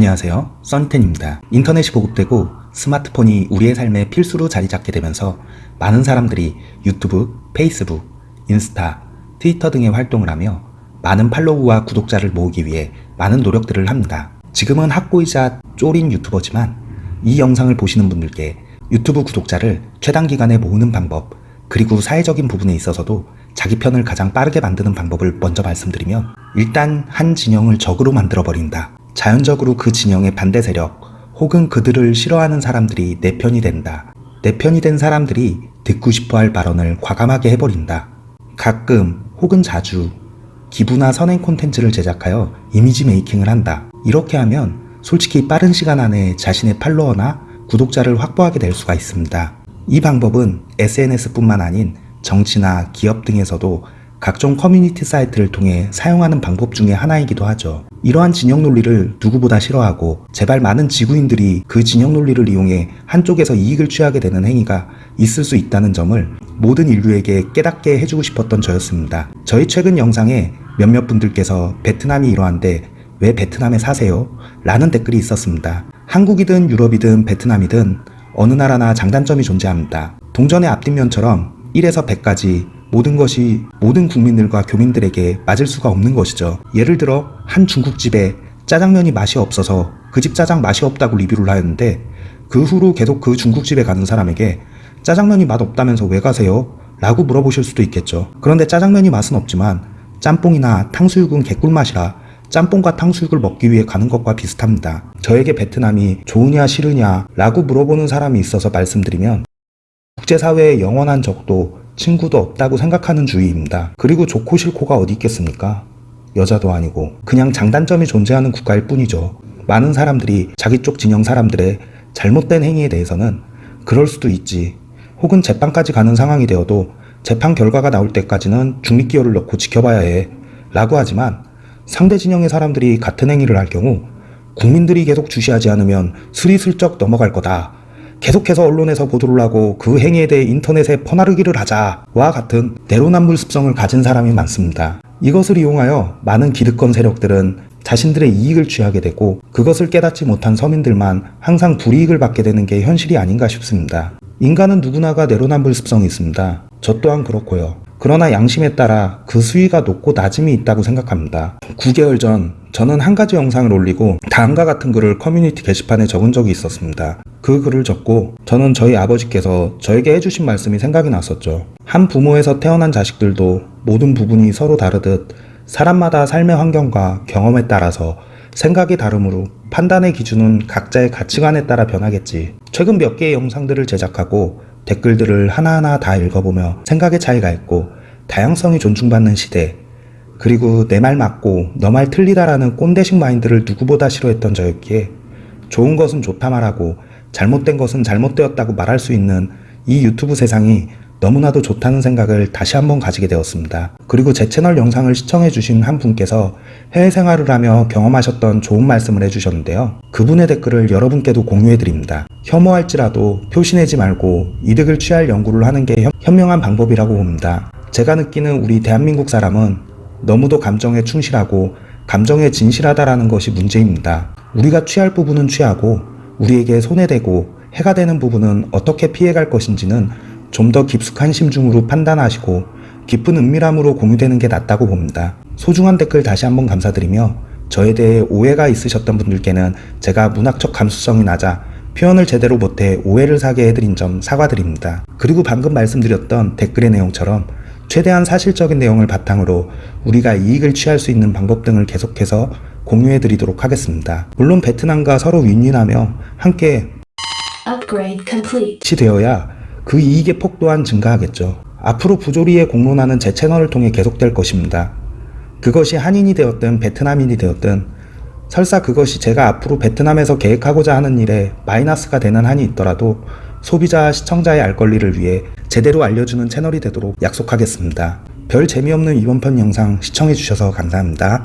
안녕하세요. 써니텐입니다. 인터넷이 보급되고 스마트폰이 우리의 삶에 필수로 자리 잡게 되면서 많은 사람들이 유튜브, 페이스북, 인스타, 트위터 등의 활동을 하며 많은 팔로우와 구독자를 모으기 위해 많은 노력들을 합니다. 지금은 학고이자 쫄인 유튜버지만 이 영상을 보시는 분들께 유튜브 구독자를 최단 기간에 모으는 방법, 그리고 사회적인 부분에 있어서도 자기 편을 가장 빠르게 만드는 방법을 먼저 말씀드리면 일단 한 진영을 적으로 만들어 버린다. 자연적으로 그 진영의 반대 세력 혹은 그들을 싫어하는 사람들이 내 편이 된다. 내 편이 된 사람들이 듣고 싶어 할 발언을 과감하게 해버린다. 가끔 혹은 자주 기부나 선행 콘텐츠를 제작하여 이미지 메이킹을 한다. 이렇게 하면 솔직히 빠른 시간 안에 자신의 팔로워나 구독자를 확보하게 될 수가 있습니다. 이 방법은 SNS뿐만 아닌 정치나 기업 등에서도 각종 커뮤니티 사이트를 통해 사용하는 방법 중에 하나이기도 하죠. 이러한 진영 논리를 누구보다 싫어하고 제발 많은 지구인들이 그 진영 논리를 이용해 한쪽에서 이익을 취하게 되는 행위가 있을 수 있다는 점을 모든 인류에게 깨닫게 해주고 싶었던 저였습니다. 저희 최근 영상에 몇몇 분들께서 베트남이 이러한데 왜 베트남에 사세요? 라는 댓글이 있었습니다. 한국이든 유럽이든 베트남이든 어느 나라나 장단점이 존재합니다. 동전의 앞뒷면처럼 1에서 100까지 모든 것이 모든 국민들과 교민들에게 맞을 수가 없는 것이죠. 예를 들어 한 중국집에 짜장면이 맛이 없어서 그 집 짜장 맛이 없다고 리뷰를 하였는데 그 후로 계속 그 중국집에 가는 사람에게 짜장면이 맛 없다면서 왜 가세요? 라고 물어보실 수도 있겠죠. 그런데 짜장면이 맛은 없지만 짬뽕이나 탕수육은 개꿀맛이라 짬뽕과 탕수육을 먹기 위해 가는 것과 비슷합니다. 저에게 베트남이 좋으냐 싫으냐 라고 물어보는 사람이 있어서 말씀드리면 국제사회에 영원한 적도 친구도 없다고 생각하는 주의입니다. 그리고 좋고 싫고가 어디 있겠습니까? 여자도 아니고 그냥 장단점이 존재하는 국가일 뿐이죠. 많은 사람들이 자기 쪽 진영 사람들의 잘못된 행위에 대해서는 그럴 수도 있지 혹은 재판까지 가는 상황이 되어도 재판 결과가 나올 때까지는 중립기호를 넣고 지켜봐야 해 라고 하지만 상대 진영의 사람들이 같은 행위를 할 경우 국민들이 계속 주시하지 않으면 스리슬쩍 넘어갈 거다. 계속해서 언론에서 보도를 하고 그 행위에 대해 인터넷에 퍼나르기를 하자와 같은 내로남불 습성을 가진 사람이 많습니다. 이것을 이용하여 많은 기득권 세력들은 자신들의 이익을 취하게 되고 그것을 깨닫지 못한 서민들만 항상 불이익을 받게 되는 게 현실이 아닌가 싶습니다. 인간은 누구나가 내로남불 습성이 있습니다. 저 또한 그렇고요. 그러나 양심에 따라 그 수위가 높고 낮음이 있다고 생각합니다. 9개월 전 저는 한 가지 영상을 올리고 다음과 같은 글을 커뮤니티 게시판에 적은 적이 있었습니다. 그 글을 적고 저는 저희 아버지께서 저에게 해주신 말씀이 생각이 났었죠. 한 부모에서 태어난 자식들도 모든 부분이 서로 다르듯 사람마다 삶의 환경과 경험에 따라서 생각이 다르므로 판단의 기준은 각자의 가치관에 따라 변하겠지. 최근 몇 개의 영상들을 제작하고 댓글들을 하나하나 다 읽어보며 생각의 차이가 있고 다양성이 존중받는 시대 그리고 내 말 맞고 너 말 틀리다라는 꼰대식 마인드를 누구보다 싫어했던 저였기에 좋은 것은 좋다 말하고 잘못된 것은 잘못되었다고 말할 수 있는 이 유튜브 세상이 너무나도 좋다는 생각을 다시 한번 가지게 되었습니다. 그리고 제 채널 영상을 시청해주신 한 분께서 해외 생활을 하며 경험하셨던 좋은 말씀을 해주셨는데요. 그분의 댓글을 여러분께도 공유해드립니다. 혐오할지라도 표시내지 말고 이득을 취할 연구를 하는 게 현- 현명한 방법이라고 봅니다. 제가 느끼는 우리 대한민국 사람은 너무도 감정에 충실하고 감정에 진실하다라는 것이 문제입니다. 우리가 취할 부분은 취하고 우리에게 손해되고 해가 되는 부분은 어떻게 피해갈 것인지는 좀 더 깊숙한 심중으로 판단하시고 깊은 은밀함으로 공유되는 게 낫다고 봅니다. 소중한 댓글 다시 한번 감사드리며 저에 대해 오해가 있으셨던 분들께는 제가 문학적 감수성이 낮아 표현을 제대로 못해 오해를 사게 해드린 점 사과드립니다. 그리고 방금 말씀드렸던 댓글의 내용처럼 최대한 사실적인 내용을 바탕으로 우리가 이익을 취할 수 있는 방법 등을 계속해서 공유해 드리도록 하겠습니다. 물론 베트남과 서로 윈윈하며 함께. 치 되어야 그 이익의 폭 또한 증가하겠죠. 앞으로 부조리에 공론하는 제 채널을 통해 계속될 것입니다. 그것이 한인이 되었든 베트남인이 되었든 설사 그것이 제가 앞으로 베트남에서 계획하고자 하는 일에 마이너스가 되는 한이 있더라도 소비자와 시청자의 알 권리를 위해 제대로 알려주는 채널이 되도록 약속하겠습니다. 별 재미없는 이번 편 영상 시청해주셔서 감사합니다.